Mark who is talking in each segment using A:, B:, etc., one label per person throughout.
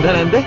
A: ఉండాలంటే?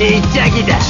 A: ちっちゃきだ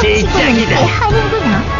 B: しいギャギだ